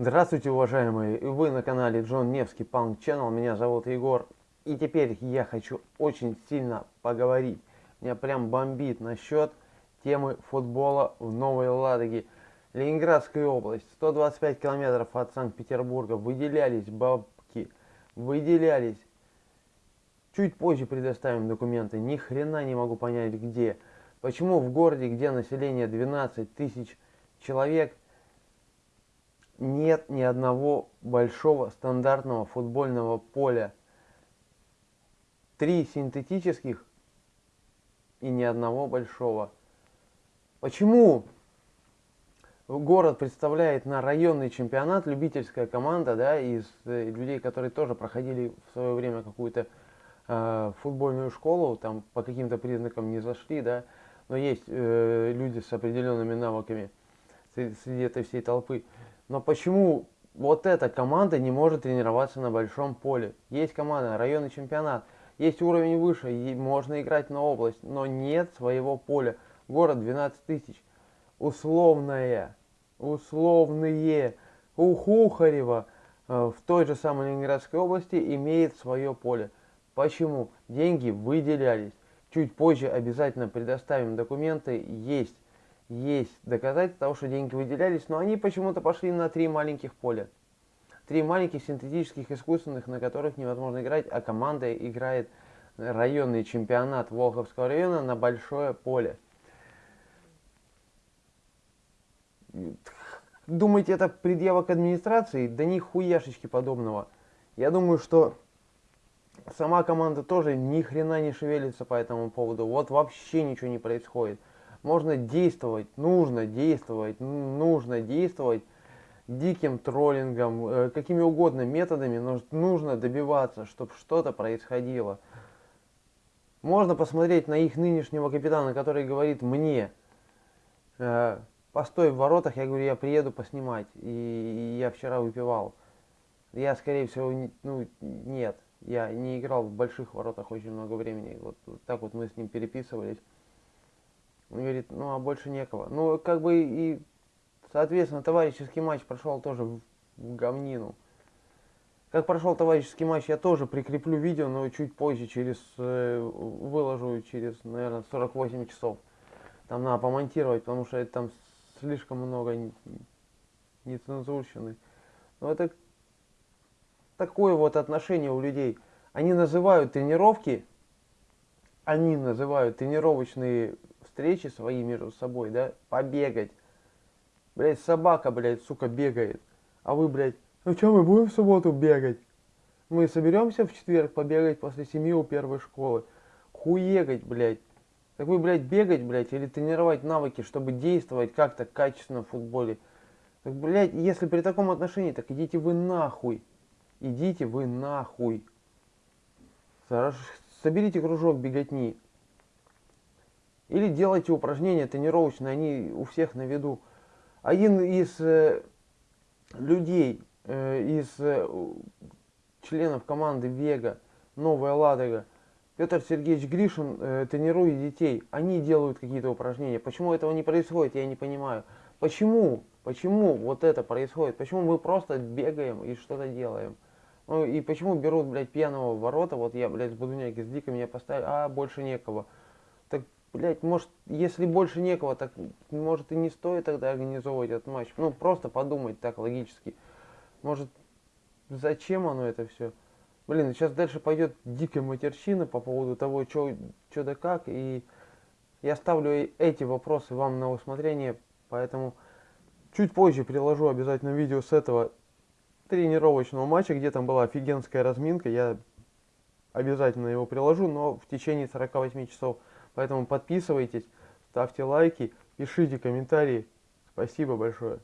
Здравствуйте, уважаемые! Вы на канале Джон Невский Панк Channel. Меня зовут Егор. И теперь я хочу очень сильно поговорить. Меня прям бомбит насчет темы футбола в Новой Ладоге. Ленинградская область, 125 километров от Санкт-Петербурга. Выделялись бабки, выделялись. Чуть позже предоставим документы. Ни хрена не могу понять где. Почему в городе, где население 12 тысяч человек, нет ни одного большого стандартного футбольного поля. Три синтетических и ни одного большого. Почему город представляет на районный чемпионат любительская команда, да, из э, людей, которые тоже проходили в свое время какую-то э, футбольную школу, там по каким-то признакам не зашли, да, но есть э, люди с определенными навыками среди, среди этой всей толпы. Но почему вот эта команда не может тренироваться на большом поле? Есть команда, районный чемпионат, есть уровень выше, и можно играть на область, но нет своего поля. Город 12 тысяч. Условное, условные. У Хухарева э, в той же самой Ленинградской области имеет свое поле. Почему? Деньги выделялись. Чуть позже обязательно предоставим документы. Есть есть доказательства того, что деньги выделялись, но они почему-то пошли на три маленьких поля. Три маленьких синтетических искусственных, на которых невозможно играть, а команда играет районный чемпионат Волховского района на большое поле. Думаете, это предъява к администрации? Да ни хуяшечки подобного. Я думаю, что сама команда тоже ни хрена не шевелится по этому поводу. Вот вообще ничего не происходит можно действовать, нужно действовать, нужно действовать диким троллингом, э, какими угодно методами, но нужно добиваться, чтобы что-то происходило. Можно посмотреть на их нынешнего капитана, который говорит мне, э, постой в воротах, я говорю, я приеду поснимать, и, я вчера выпивал. Я, скорее всего, ну, нет, я не играл в больших воротах очень много времени, вот так вот мы с ним переписывались. Он говорит, ну а больше некого. Ну, как бы и, соответственно, товарищеский матч прошел тоже в, в говнину. Как прошел товарищеский матч, я тоже прикреплю видео, но чуть позже, через э, выложу через, наверное, 48 часов. Там надо помонтировать, потому что это там слишком много нецензурщины. Но это такое вот отношение у людей. Они называют тренировки, они называют тренировочные встречи свои между собой, да, побегать. Блять, собака, блядь, сука, бегает. А вы, блядь, ну что, мы будем в субботу бегать? Мы соберемся в четверг побегать после семьи у первой школы. Хуегать, блядь. Так вы, блядь, бегать, блядь, или тренировать навыки, чтобы действовать как-то качественно в футболе. Так, блядь, если при таком отношении, так идите вы нахуй. Идите вы нахуй. Соберите кружок беготни. Или делайте упражнения тренировочные, они у всех на виду. Один из э, людей, э, из э, членов команды Вега, Новая Ладога, Петр Сергеевич Гришин э, тренирует детей. Они делают какие-то упражнения. Почему этого не происходит, я не понимаю. Почему? Почему вот это происходит? Почему мы просто бегаем и что-то делаем? Ну и почему берут, блядь, пьяного ворота, вот я, блядь, с Будуняки, с Дикой меня поставили, а больше некого. Блять, может, если больше некого, так может и не стоит тогда организовывать этот матч. Ну, просто подумать так логически. Может, зачем оно это все? Блин, сейчас дальше пойдет дикая матерщина по поводу того, что да как. И я ставлю эти вопросы вам на усмотрение, поэтому чуть позже приложу обязательно видео с этого тренировочного матча, где там была офигенская разминка. Я обязательно его приложу, но в течение 48 часов Поэтому подписывайтесь, ставьте лайки, пишите комментарии. Спасибо большое.